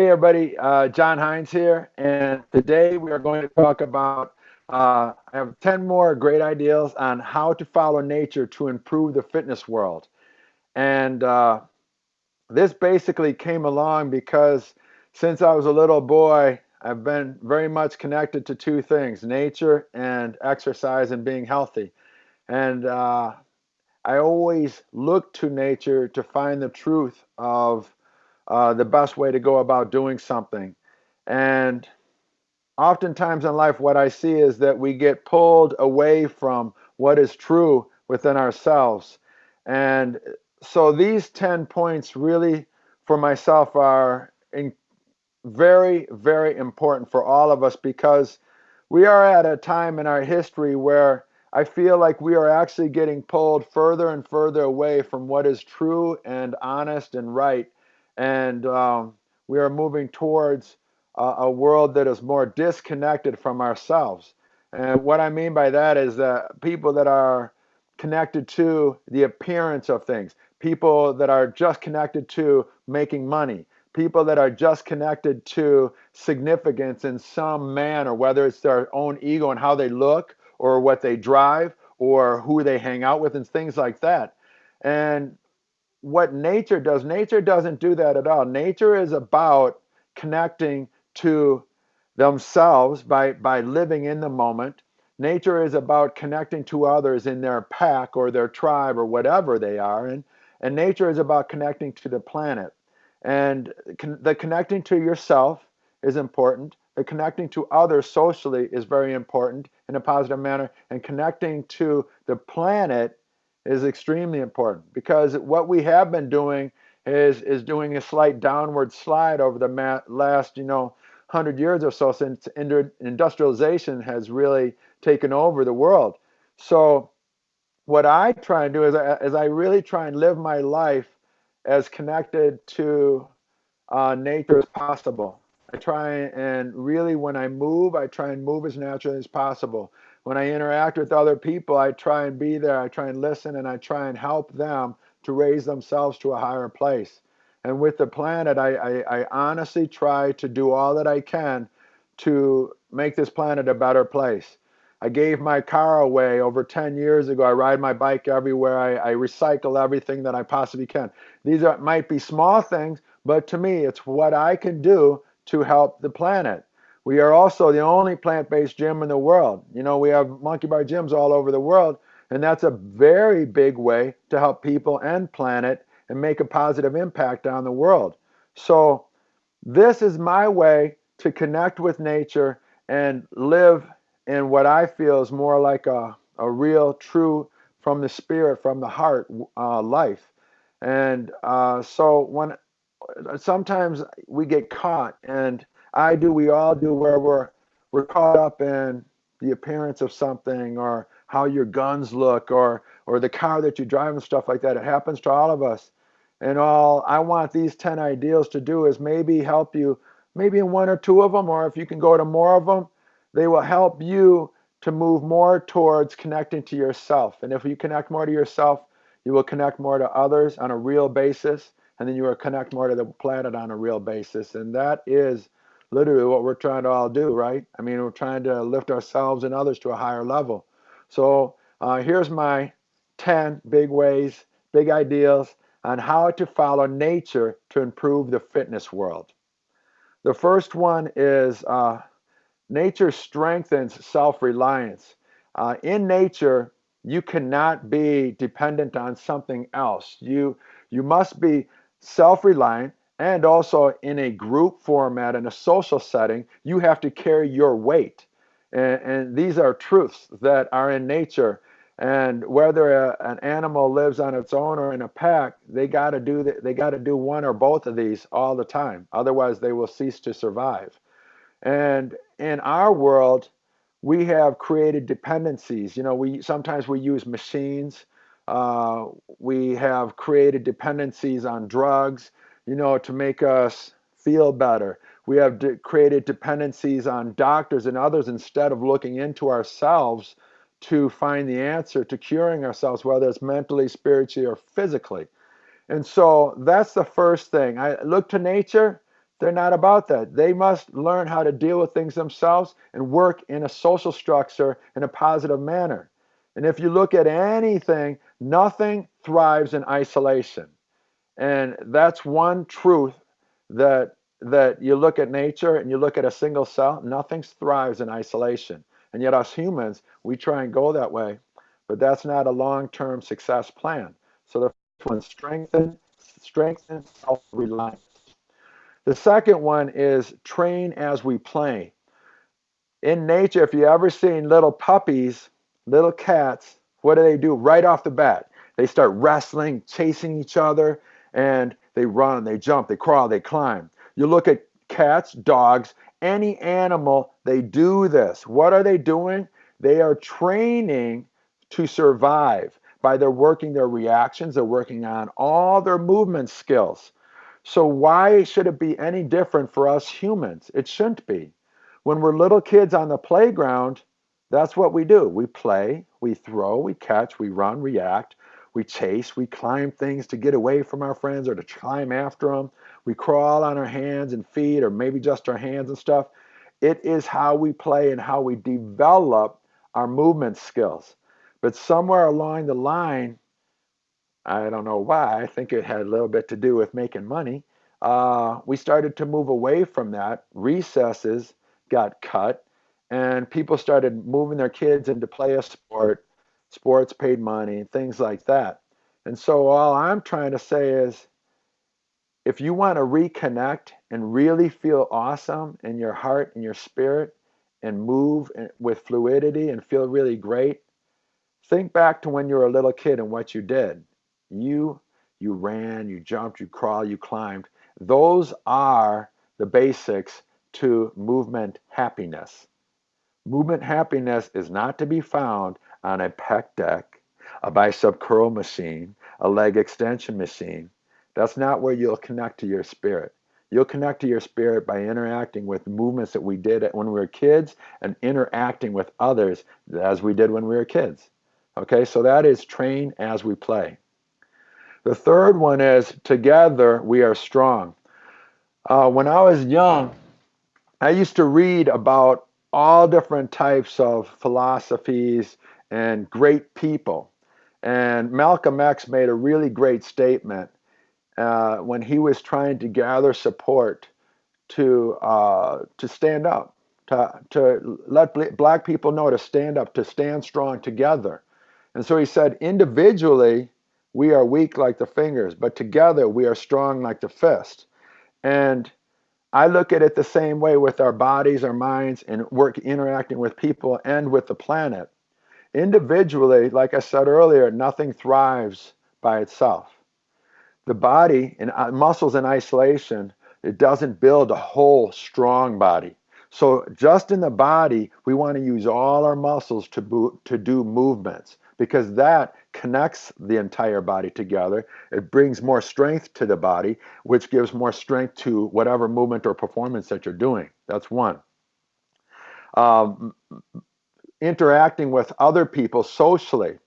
Hey everybody, uh, John Hinds here, and today we are going to talk about, uh, I have 10 more great ideas on how to follow nature to improve the fitness world. And uh, this basically came along because since I was a little boy, I've been very much connected to two things, nature and exercise and being healthy. And uh, I always look to nature to find the truth of uh, the best way to go about doing something. And oftentimes in life, what I see is that we get pulled away from what is true within ourselves. And so these 10 points really, for myself, are in, very, very important for all of us because we are at a time in our history where I feel like we are actually getting pulled further and further away from what is true and honest and right and um, we are moving towards a, a world that is more disconnected from ourselves. And what I mean by that is that people that are connected to the appearance of things, people that are just connected to making money, people that are just connected to significance in some manner, whether it's their own ego and how they look, or what they drive, or who they hang out with, and things like that. And what nature does. Nature doesn't do that at all. Nature is about connecting to themselves by, by living in the moment. Nature is about connecting to others in their pack or their tribe or whatever they are. And, and nature is about connecting to the planet. And con the connecting to yourself is important. The connecting to others socially is very important in a positive manner. And connecting to the planet is extremely important because what we have been doing is is doing a slight downward slide over the last you know 100 years or so since industrialization has really taken over the world. So what i try and do is, is i really try and live my life as connected to uh, nature as possible. I try and really when i move i try and move as naturally as possible when I interact with other people, I try and be there, I try and listen, and I try and help them to raise themselves to a higher place. And with the planet, I, I, I honestly try to do all that I can to make this planet a better place. I gave my car away over 10 years ago. I ride my bike everywhere. I, I recycle everything that I possibly can. These are, might be small things, but to me, it's what I can do to help the planet. We are also the only plant-based gym in the world. You know, we have monkey bar gyms all over the world, and that's a very big way to help people and planet and make a positive impact on the world. So this is my way to connect with nature and live in what I feel is more like a, a real, true, from the spirit, from the heart uh, life. And uh, so when sometimes we get caught and I do, we all do, where we're we're caught up in the appearance of something or how your guns look or or the car that you drive and stuff like that. It happens to all of us. And all I want these 10 ideals to do is maybe help you, maybe in one or two of them, or if you can go to more of them, they will help you to move more towards connecting to yourself. And if you connect more to yourself, you will connect more to others on a real basis, and then you will connect more to the planet on a real basis. And that is literally what we're trying to all do, right? I mean, we're trying to lift ourselves and others to a higher level. So uh, here's my 10 big ways, big ideas on how to follow nature to improve the fitness world. The first one is uh, nature strengthens self-reliance. Uh, in nature, you cannot be dependent on something else. You, you must be self-reliant and also in a group format, in a social setting, you have to carry your weight. And, and these are truths that are in nature. And whether a, an animal lives on its own or in a pack, they got to do the, they got to do one or both of these all the time. Otherwise, they will cease to survive. And in our world, we have created dependencies. You know, we sometimes we use machines. Uh, we have created dependencies on drugs you know, to make us feel better. We have de created dependencies on doctors and others instead of looking into ourselves to find the answer to curing ourselves, whether it's mentally, spiritually, or physically. And so that's the first thing. I look to nature They're not about that. They must learn how to deal with things themselves and work in a social structure in a positive manner. And if you look at anything, nothing thrives in isolation. And that's one truth that that you look at nature and you look at a single cell, nothing thrives in isolation. And yet us humans, we try and go that way, but that's not a long-term success plan. So the first one, strengthen, strengthen self-reliance. The second one is train as we play. In nature, if you ever seen little puppies, little cats, what do they do right off the bat? They start wrestling, chasing each other, and they run, they jump, they crawl, they climb. You look at cats, dogs, any animal, they do this. What are they doing? They are training to survive by their working their reactions, they're working on all their movement skills. So why should it be any different for us humans? It shouldn't be. When we're little kids on the playground, that's what we do. We play, we throw, we catch, we run, react, we chase, we climb things to get away from our friends or to climb after them. We crawl on our hands and feet or maybe just our hands and stuff. It is how we play and how we develop our movement skills. But somewhere along the line, I don't know why, I think it had a little bit to do with making money. Uh, we started to move away from that. Recesses got cut, and people started moving their kids into play a sport. Sports paid money, things like that. And so, all I'm trying to say is if you want to reconnect and really feel awesome in your heart and your spirit and move with fluidity and feel really great, think back to when you were a little kid and what you did. You you ran, you jumped, you crawled, you climbed. Those are the basics to movement happiness. Movement happiness is not to be found on a pec deck, a bicep curl machine, a leg extension machine. That's not where you'll connect to your spirit. You'll connect to your spirit by interacting with movements that we did when we were kids and interacting with others as we did when we were kids. Okay, so that is train as we play. The third one is together we are strong. Uh, when I was young, I used to read about all different types of philosophies and great people. And Malcolm X made a really great statement uh, when he was trying to gather support to uh, to stand up, to to let black people know to stand up, to stand strong together. And so he said, individually, we are weak like the fingers, but together we are strong like the fist. And I look at it the same way with our bodies, our minds, and work interacting with people and with the planet. Individually, like I said earlier, nothing thrives by itself the body and uh, muscles in isolation, it doesn't build a whole strong body. So just in the body, we want to use all our muscles to, to do movements because that connects the entire body together. It brings more strength to the body, which gives more strength to whatever movement or performance that you're doing. That's one. Um, interacting with other people socially.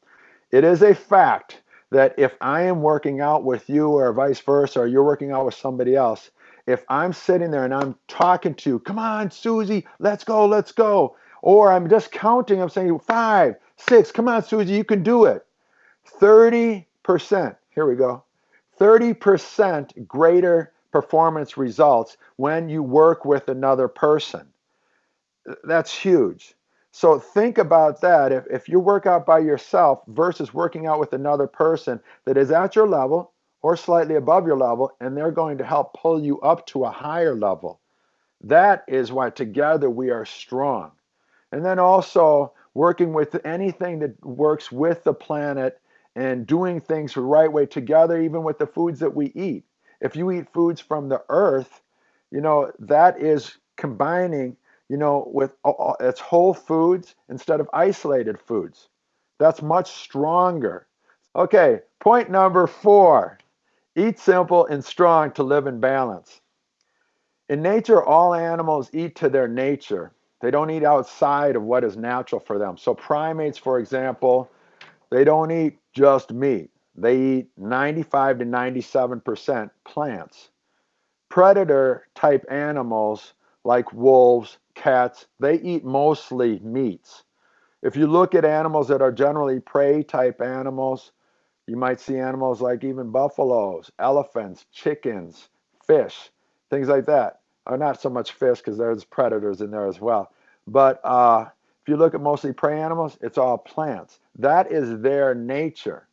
It is a fact that if I am working out with you or vice versa, or you're working out with somebody else, if I'm sitting there and I'm talking to you, come on, Susie, let's go, let's go. Or I'm just counting, I'm saying five, six, come on, Susie, you can do it. 30%, here we go, 30% greater performance results when you work with another person. That's huge. So think about that. If, if you work out by yourself versus working out with another person that is at your level or slightly above your level, and they're going to help pull you up to a higher level. That is why together we are strong. And then also working with anything that works with the planet and doing things the right way together, even with the foods that we eat. If you eat foods from the earth, you know, that is combining you know, with it's whole foods instead of isolated foods. That's much stronger. Okay, point number four eat simple and strong to live in balance. In nature, all animals eat to their nature. They don't eat outside of what is natural for them. So, primates, for example, they don't eat just meat, they eat 95 to 97% plants predator type animals like wolves, cats, they eat mostly meats. If you look at animals that are generally prey type animals, you might see animals like even buffaloes, elephants, chickens, fish, things like that. Or not so much fish because there's predators in there as well. But uh, if you look at mostly prey animals, it's all plants. That is their nature.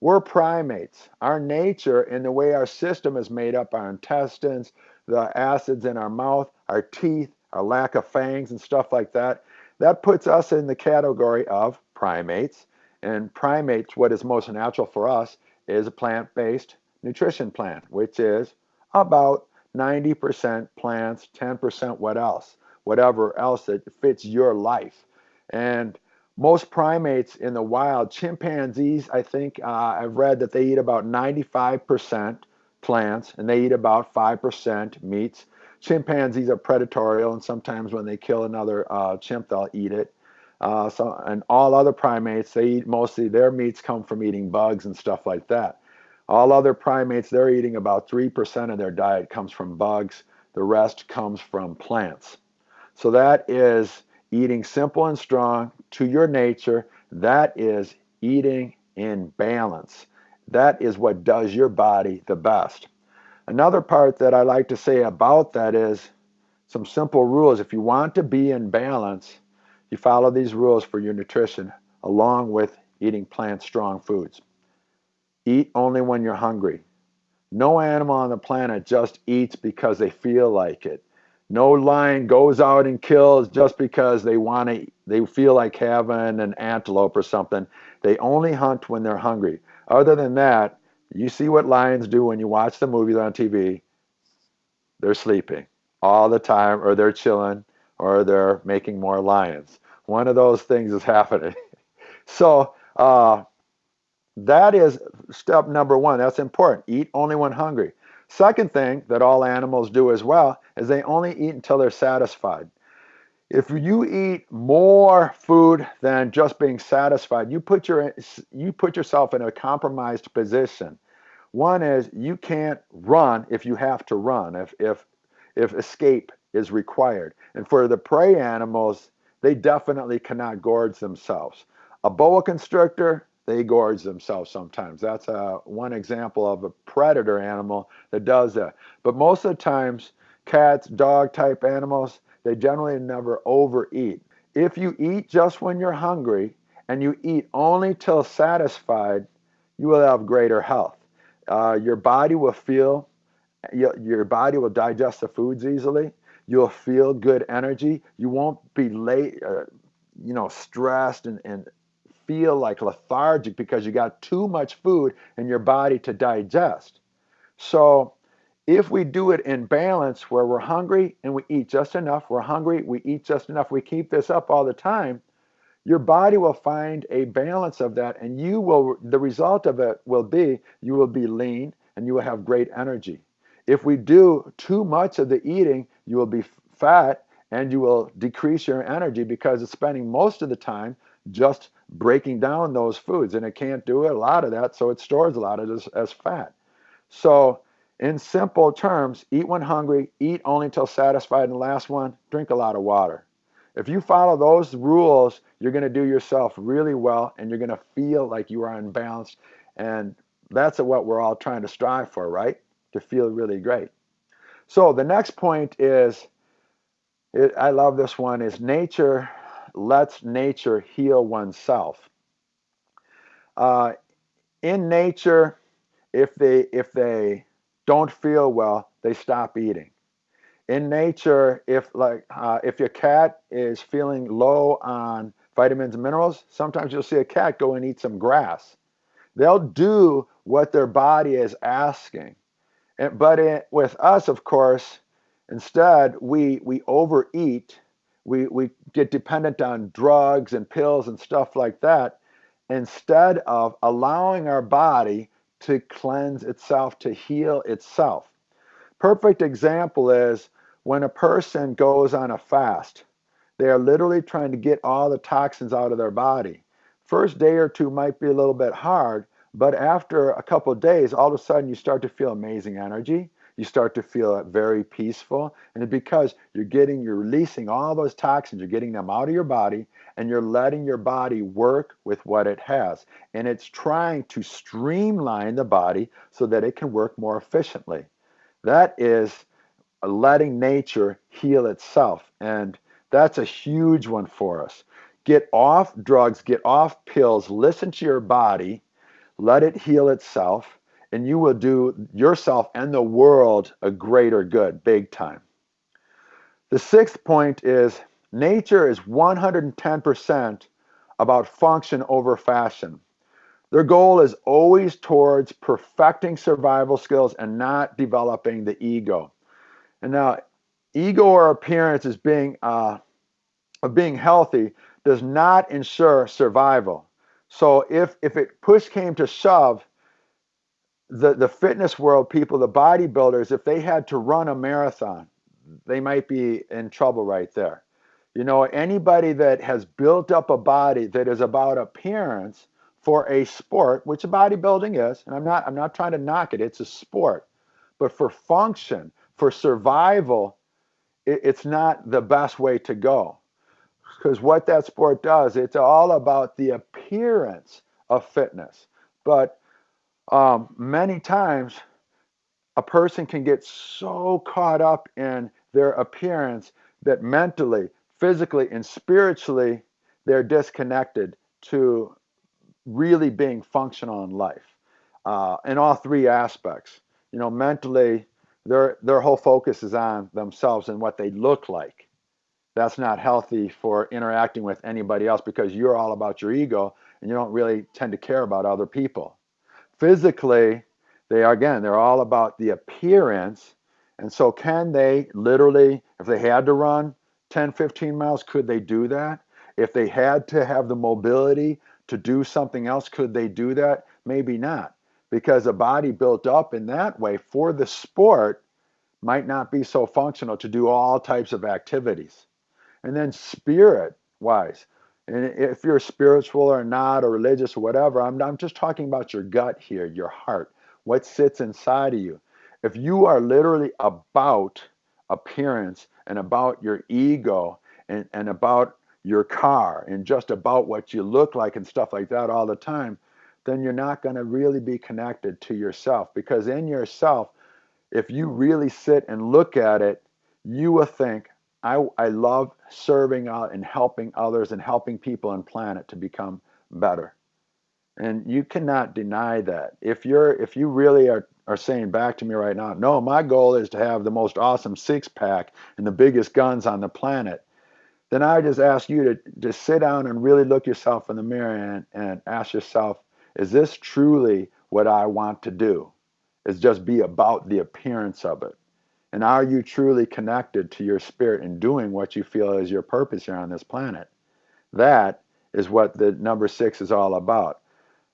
We're primates. Our nature and the way our system is made up, our intestines, the acids in our mouth, our teeth, our lack of fangs and stuff like that, that puts us in the category of primates. And primates, what is most natural for us is a plant-based nutrition plan, which is about 90% plants, 10% what else, whatever else that fits your life. And most primates in the wild, chimpanzees, I think uh, I've read that they eat about 95% plants and they eat about 5% meats. Chimpanzees are predatory, and sometimes when they kill another uh, chimp, they'll eat it. Uh, so, and all other primates, they eat mostly their meats come from eating bugs and stuff like that. All other primates, they're eating about 3% of their diet comes from bugs. The rest comes from plants. So that is eating simple and strong to your nature, that is eating in balance. That is what does your body the best. Another part that I like to say about that is some simple rules. If you want to be in balance, you follow these rules for your nutrition along with eating plant strong foods. Eat only when you're hungry. No animal on the planet just eats because they feel like it. No lion goes out and kills just because they want to, they feel like having an antelope or something. They only hunt when they're hungry. Other than that, you see what lions do when you watch the movies on TV. They're sleeping all the time, or they're chilling, or they're making more lions. One of those things is happening. so, uh, that is step number one. That's important. Eat only when hungry. Second thing that all animals do as well is they only eat until they're satisfied. If you eat more food than just being satisfied, you put your you put yourself in a compromised position. One is you can't run if you have to run, if if if escape is required. And for the prey animals, they definitely cannot gorge themselves. A boa constrictor, they gorge themselves sometimes. That's a, one example of a predator animal that does that. But most of the times, cats, dog type animals, they generally never overeat. If you eat just when you're hungry and you eat only till satisfied, you will have greater health. Uh, your body will feel, your, your body will digest the foods easily. You'll feel good energy. You won't be late, uh, you know, stressed and, and feel like lethargic because you got too much food in your body to digest. So if we do it in balance where we're hungry and we eat just enough, we're hungry, we eat just enough, we keep this up all the time, your body will find a balance of that and you will the result of it will be you will be lean and you will have great energy. If we do too much of the eating, you will be fat and you will decrease your energy because it's spending most of the time just breaking down those foods and it can't do a lot of that, so it stores a lot of it as, as fat. So in simple terms, eat when hungry, eat only until satisfied, and last one, drink a lot of water. If you follow those rules, you're going to do yourself really well and you're going to feel like you are unbalanced. And that's what we're all trying to strive for, right? To feel really great. So the next point is, it, I love this one, is nature lets nature heal oneself. Uh, in nature, if they if they don't feel well, they stop eating. In nature, if like uh, if your cat is feeling low on vitamins and minerals, sometimes you'll see a cat go and eat some grass. They'll do what their body is asking. And, but it, with us, of course, instead we we overeat we, we get dependent on drugs and pills and stuff like that instead of allowing our body to cleanse itself, to heal itself. Perfect example is when a person goes on a fast, they are literally trying to get all the toxins out of their body. First day or two might be a little bit hard, but after a couple days, all of a sudden you start to feel amazing energy. You start to feel very peaceful. And because you're getting, you're releasing all those toxins, you're getting them out of your body, and you're letting your body work with what it has. And it's trying to streamline the body so that it can work more efficiently. That is letting nature heal itself. And that's a huge one for us. Get off drugs, get off pills, listen to your body, let it heal itself, and you will do yourself and the world a greater good, big time. The sixth point is nature is 110% about function over fashion. Their goal is always towards perfecting survival skills and not developing the ego. And now, ego or appearance as being uh, of being healthy does not ensure survival. So if if it push came to shove, the the fitness world people, the bodybuilders, if they had to run a marathon, they might be in trouble right there. You know, anybody that has built up a body that is about appearance for a sport, which a bodybuilding is, and I'm not I'm not trying to knock it, it's a sport. But for function, for survival, it, it's not the best way to go. Because what that sport does, it's all about the appearance of fitness. But um, many times, a person can get so caught up in their appearance that mentally, physically, and spiritually, they're disconnected to really being functional in life uh, in all three aspects. You know, mentally, their their whole focus is on themselves and what they look like. That's not healthy for interacting with anybody else because you're all about your ego and you don't really tend to care about other people. Physically, they are again, they're all about the appearance. And so can they literally, if they had to run 10, 15 miles, could they do that? If they had to have the mobility to do something else, could they do that? Maybe not because a body built up in that way for the sport might not be so functional to do all types of activities. And then spirit wise, and if you're spiritual or not, or religious or whatever, I'm, I'm just talking about your gut here, your heart, what sits inside of you. If you are literally about appearance and about your ego and, and about your car and just about what you look like and stuff like that all the time, then you're not going to really be connected to yourself because in yourself, if you really sit and look at it, you will think, I, I love serving out and helping others and helping people and planet to become better. And you cannot deny that. If you're if you really are, are saying back to me right now, no, my goal is to have the most awesome six pack and the biggest guns on the planet, then I just ask you to just sit down and really look yourself in the mirror and, and ask yourself, is this truly what I want to do? Is just be about the appearance of it. And are you truly connected to your spirit and doing what you feel is your purpose here on this planet? That is what the number six is all about.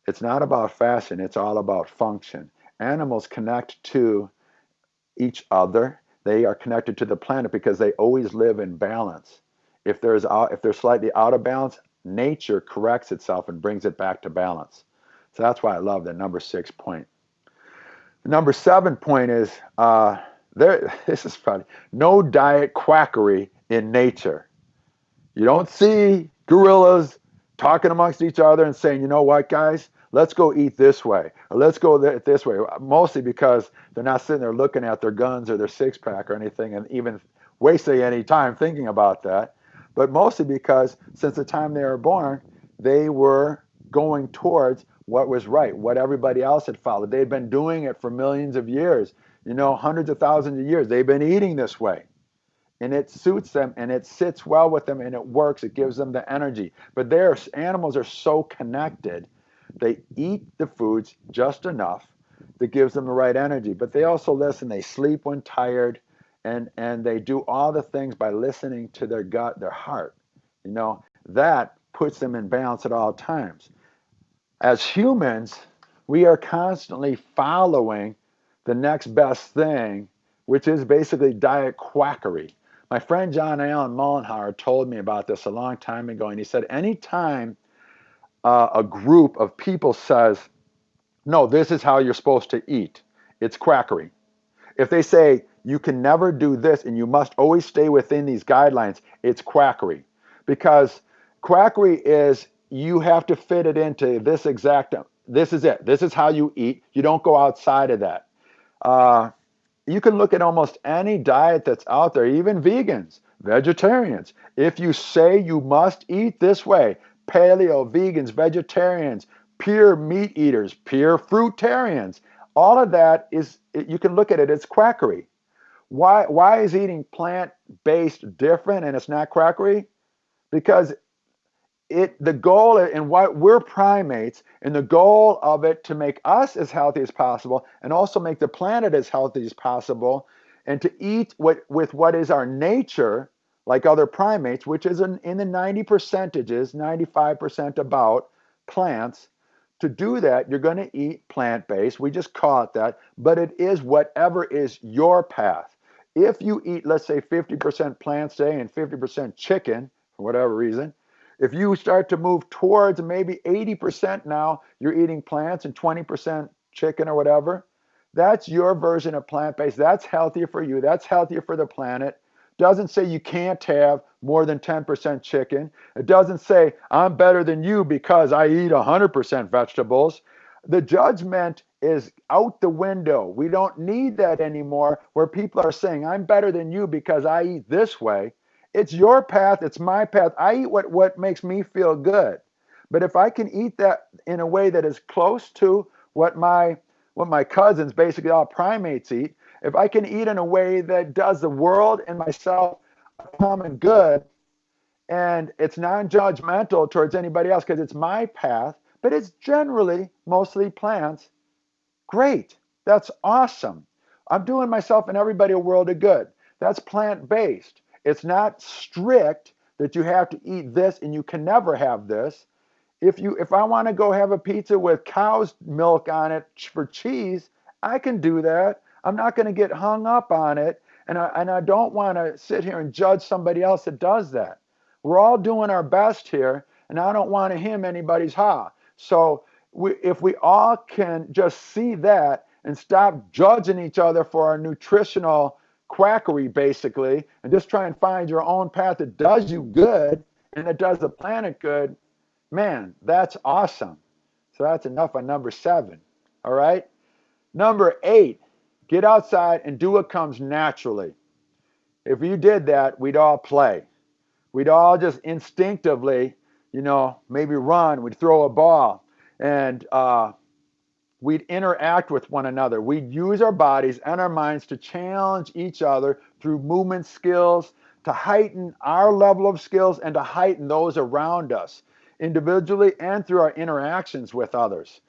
It's not about fashion, it's all about function. Animals connect to each other. They are connected to the planet because they always live in balance. If there's if they're slightly out of balance, nature corrects itself and brings it back to balance. So that's why I love that number six point. The number seven point is uh, there. This is funny. No diet quackery in nature. You don't see gorillas talking amongst each other and saying, you know what, guys, let's go eat this way or let's go this way. Mostly because they're not sitting there looking at their guns or their six pack or anything and even wasting any time thinking about that. But mostly because since the time they were born, they were going towards what was right, what everybody else had followed. They had been doing it for millions of years, you know, hundreds of thousands of years. They've been eating this way. And it suits them and it sits well with them and it works. It gives them the energy. But their animals are so connected. They eat the foods just enough that gives them the right energy. But they also listen. They sleep when tired and, and they do all the things by listening to their gut, their heart. You know, that puts them in balance at all times as humans, we are constantly following the next best thing, which is basically diet quackery. My friend John Allen Mollenhauer told me about this a long time ago, and he said anytime uh, a group of people says, no, this is how you're supposed to eat, it's quackery. if they say you can never do this and you must always stay within these guidelines, it's quackery. Because quackery is you have to fit it into this exact, this is it. This is how you eat. You don't go outside of that. Uh, you can look at almost any diet that's out there, even vegans, vegetarians. If you say you must eat this way, paleo, vegans, vegetarians, pure meat eaters, pure fruitarians, all of that is, you can look at it, it's quackery. Why, why is eating plant-based different and it's not quackery? Because it the goal and why we're primates and the goal of it to make us as healthy as possible and also make the planet as healthy as possible and to eat what with what is our nature like other primates which is in, in the 90 percentages 95% about plants. To do that you're going to eat plant-based. We just call it that but it is whatever is your path. If you eat let's say 50% plants today and 50% chicken for whatever reason if you start to move towards maybe 80% now, you're eating plants and 20% chicken or whatever, that's your version of plant-based. That's healthier for you. That's healthier for the planet. Doesn't say you can't have more than 10% chicken. It doesn't say I'm better than you because I eat 100% vegetables. The judgment is out the window. We don't need that anymore where people are saying I'm better than you because I eat this way. It's your path, it's my path. I eat what, what makes me feel good. But if I can eat that in a way that is close to what my what my cousins, basically all primates eat, if I can eat in a way that does the world and myself a common good, and it's non-judgmental towards anybody else because it's my path, but it's generally mostly plants, great. That's awesome. I'm doing myself and everybody a world of good. That's plant-based. It's not strict that you have to eat this and you can never have this. If you if I want to go have a pizza with cow's milk on it for cheese, I can do that. I'm not going to get hung up on it and I and I don't want to sit here and judge somebody else that does that. We're all doing our best here and I don't want to hem anybody's ha. So we, if we all can just see that and stop judging each other for our nutritional quackery basically and just try and find your own path that does you good and that does the planet good, man, that's awesome. So that's enough on number seven. All right. Number eight, get outside and do what comes naturally. If you did that, we'd all play. We'd all just instinctively, you know, maybe run, we'd throw a ball. And uh, we'd interact with one another. We'd use our bodies and our minds to challenge each other through movement skills, to heighten our level of skills and to heighten those around us individually and through our interactions with others.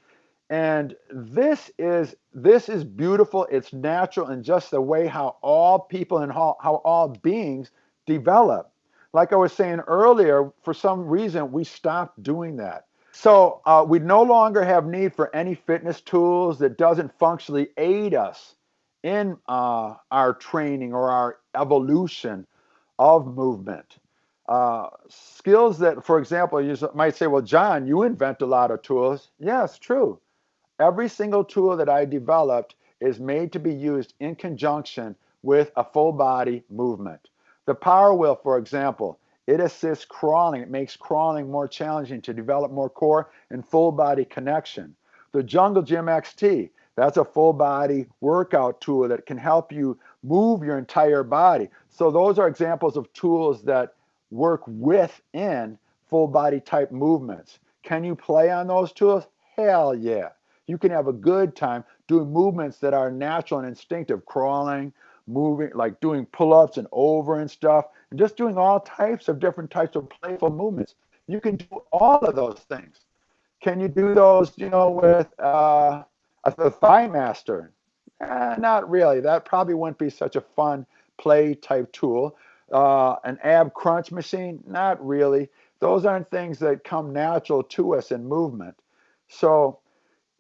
And this is this is beautiful. It's natural and just the way how all people and how, how all beings develop. Like I was saying earlier, for some reason we stopped doing that. So uh, we no longer have need for any fitness tools that doesn't functionally aid us in uh, our training or our evolution of movement. Uh, skills that, for example, you might say, well, John, you invent a lot of tools. Yes, true. Every single tool that I developed is made to be used in conjunction with a full body movement. The power wheel, for example, it assists crawling. It makes crawling more challenging to develop more core and full body connection. The Jungle Gym XT, that's a full body workout tool that can help you move your entire body. So those are examples of tools that work within full body type movements. Can you play on those tools? Hell yeah. You can have a good time doing movements that are natural and instinctive, crawling, moving, like doing pull-ups and over and stuff and just doing all types of different types of playful movements. You can do all of those things. Can you do those, you know, with uh, a thigh master? Eh, not really. That probably wouldn't be such a fun play type tool. Uh, an ab crunch machine? Not really. Those aren't things that come natural to us in movement. So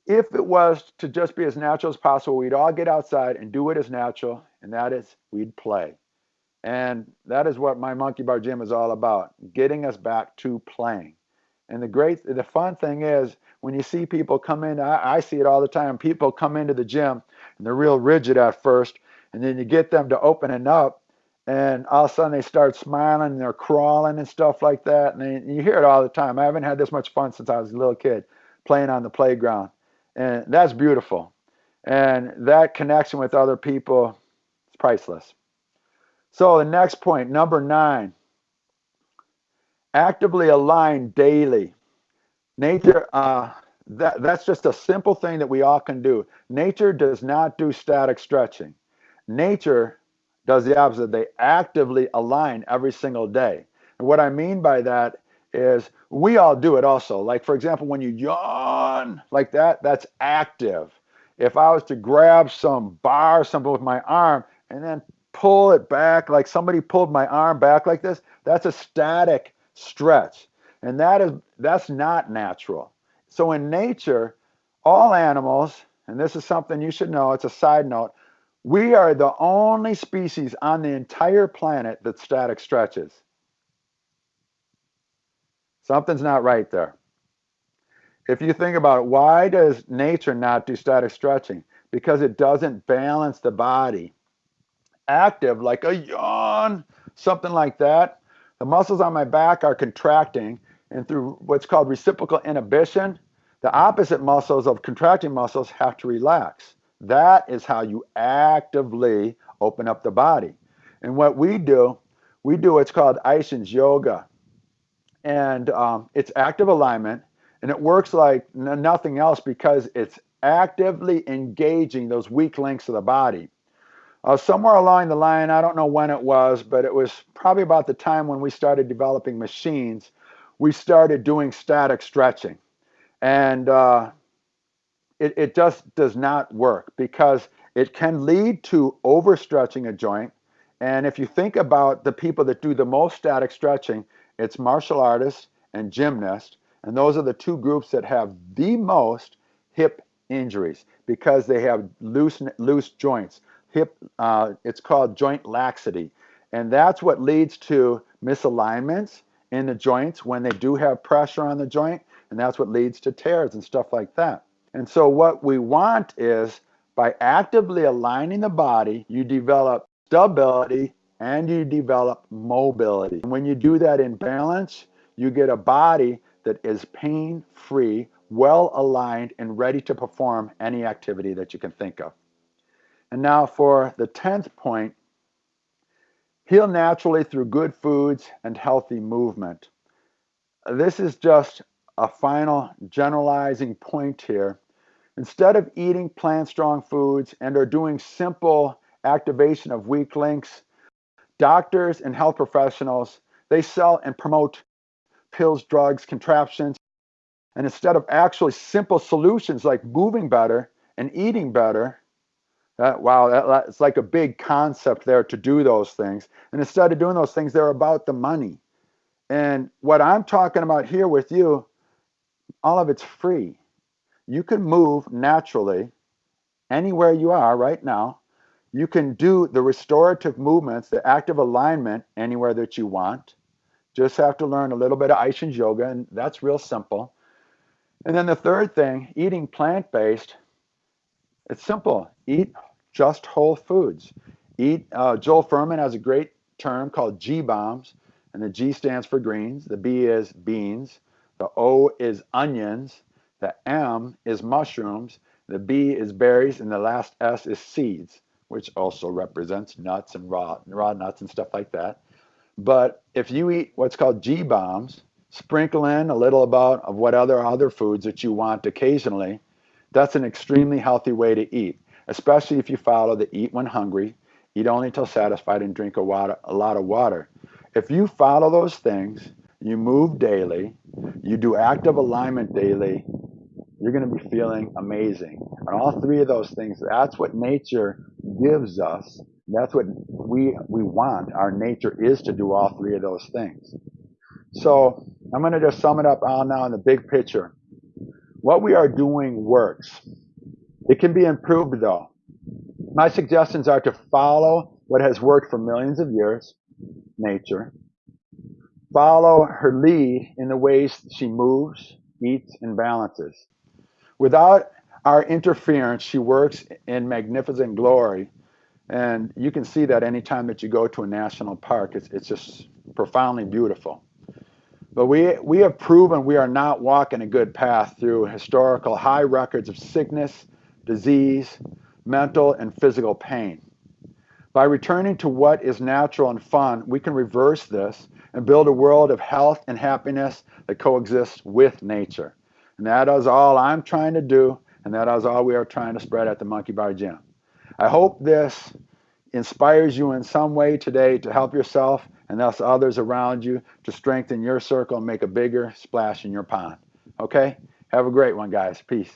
if it was to just be as natural as possible, we'd all get outside and do it as natural, and that is we'd play. And that is what my monkey bar gym is all about, getting us back to playing. And the great, the fun thing is when you see people come in, I, I see it all the time. People come into the gym and they're real rigid at first, and then you get them to opening up, and all of a sudden they start smiling and they're crawling and stuff like that. And, they, and you hear it all the time. I haven't had this much fun since I was a little kid playing on the playground, and that's beautiful. And that connection with other people priceless. So the next point, number nine, actively align daily. Nature, uh, that, that's just a simple thing that we all can do. Nature does not do static stretching. Nature does the opposite. They actively align every single day. And what I mean by that is we all do it also. Like, for example, when you yawn like that, that's active. If I was to grab some bar or something with my arm and then pull it back, like somebody pulled my arm back like this, that's a static stretch. And that is that's not natural. So in nature, all animals, and this is something you should know, it's a side note, we are the only species on the entire planet that static stretches. Something's not right there. If you think about it, why does nature not do static stretching? Because it doesn't balance the body. Active, like a yawn, something like that. The muscles on my back are contracting, and through what's called reciprocal inhibition, the opposite muscles of contracting muscles have to relax. That is how you actively open up the body. And what we do, we do what's called Eischens yoga. And um, it's active alignment, and it works like nothing else because it's actively engaging those weak links of the body. Uh, somewhere along the line, I don't know when it was, but it was probably about the time when we started developing machines, we started doing static stretching. And uh, it, it just does not work because it can lead to overstretching a joint. And if you think about the people that do the most static stretching, it's martial artists and gymnasts. And those are the two groups that have the most hip injuries because they have loose, loose joints. Hip, uh, it's called joint laxity. And that's what leads to misalignments in the joints when they do have pressure on the joint. And that's what leads to tears and stuff like that. And so what we want is by actively aligning the body, you develop stability and you develop mobility. And when you do that in balance, you get a body that is pain free, well aligned, and ready to perform any activity that you can think of. And now for the 10th point heal naturally through good foods and healthy movement. This is just a final generalizing point here. Instead of eating plant strong foods and are doing simple activation of weak links, doctors and health professionals, they sell and promote pills, drugs, contraptions. And instead of actually simple solutions like moving better and eating better, that, wow, that, it's like a big concept there to do those things. And instead of doing those things, they're about the money. And what I'm talking about here with you, all of it's free. You can move naturally anywhere you are right now you can do the restorative movements, the active alignment anywhere that you want. Just have to learn a little bit of Eischens yoga, and that's real simple. And then the third thing, eating plant-based, it's simple. Eat just whole foods. Eat, uh, Joel Fuhrman has a great term called G bombs, and the G stands for greens, the B is beans, the O is onions, the M is mushrooms, the B is berries, and the last S is seeds which also represents nuts and raw, raw nuts and stuff like that. But if you eat what's called G bombs, sprinkle in a little about of what other other foods that you want occasionally, that's an extremely healthy way to eat, especially if you follow the eat when hungry, eat only until satisfied, and drink a, water, a lot of water. If you follow those things, you move daily, you do active alignment daily, you're going to be feeling amazing. And all three of those things, that's what nature gives us. That's what we, we want. Our nature is to do all three of those things. So I'm going to just sum it up all now in the big picture. What we are doing works. It can be improved though. My suggestions are to follow what has worked for millions of years, nature. Follow her lead in the ways she moves, eats, and balances. Without our interference, she works in magnificent glory. And you can see that anytime that you go to a national park, it's, it's just profoundly beautiful. But we, we have proven we are not walking a good path through historical high records of sickness, disease, mental, and physical pain. By returning to what is natural and fun, we can reverse this and build a world of health and happiness that coexists with nature. And that is all I'm trying to do, and that is all we are trying to spread at the Monkey Bar Gym. I hope this inspires you in some way today to help yourself and thus others around you to strengthen your circle and make a bigger splash in your pond. Okay? Have a great one, guys. Peace.